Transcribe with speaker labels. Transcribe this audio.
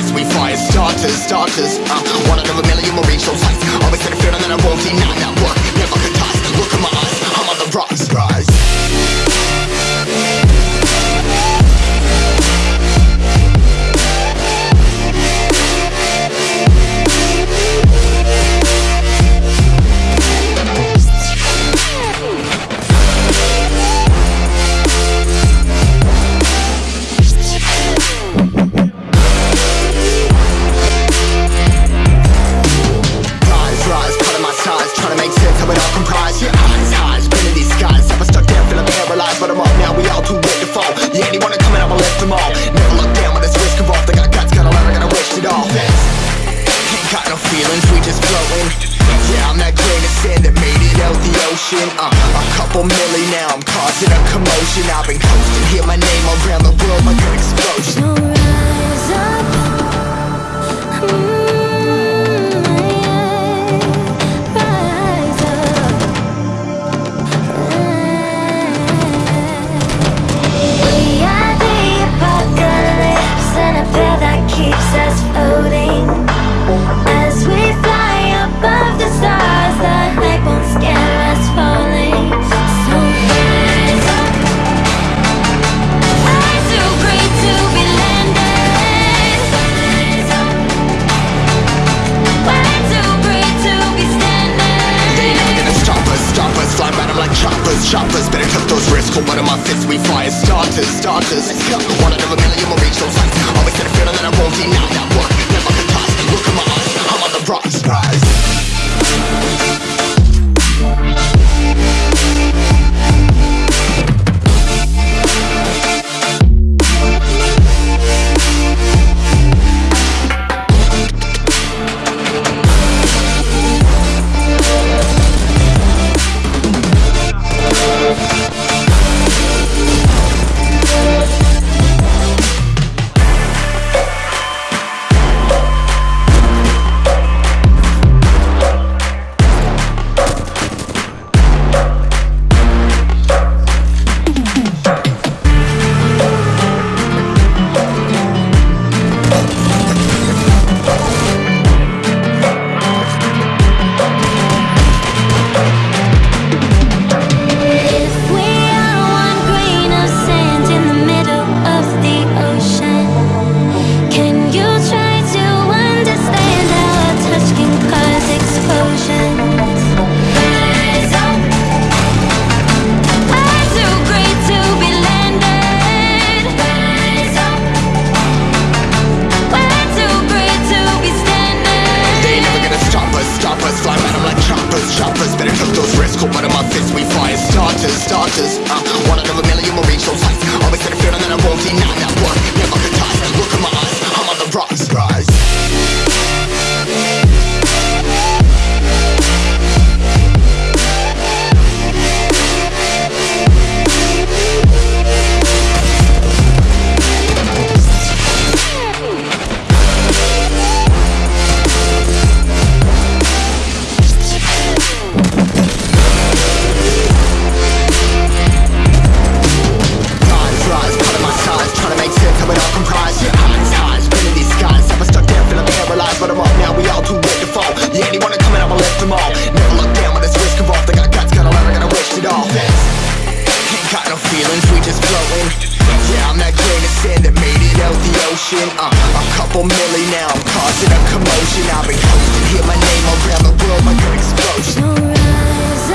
Speaker 1: starters, we
Speaker 2: fire starters, starters uh, One out of a million will reach those heights Always had a feeling that I won't deny that work. Never couple milli now I'm causing a
Speaker 1: commotion I've been coasting, hear my name around the world like an explosion so mm, rise up. Rise up. We are
Speaker 2: the apocalypse
Speaker 1: And
Speaker 2: that keeps us We fire starters, starters. One out of a million, we fire starters, starters. Uh. flowing Yeah, I'm that grain of sand that made it out the ocean. Uh, A couple milli now, I'm causing a commotion. I've been coasting, hear my name around the world like an explosion.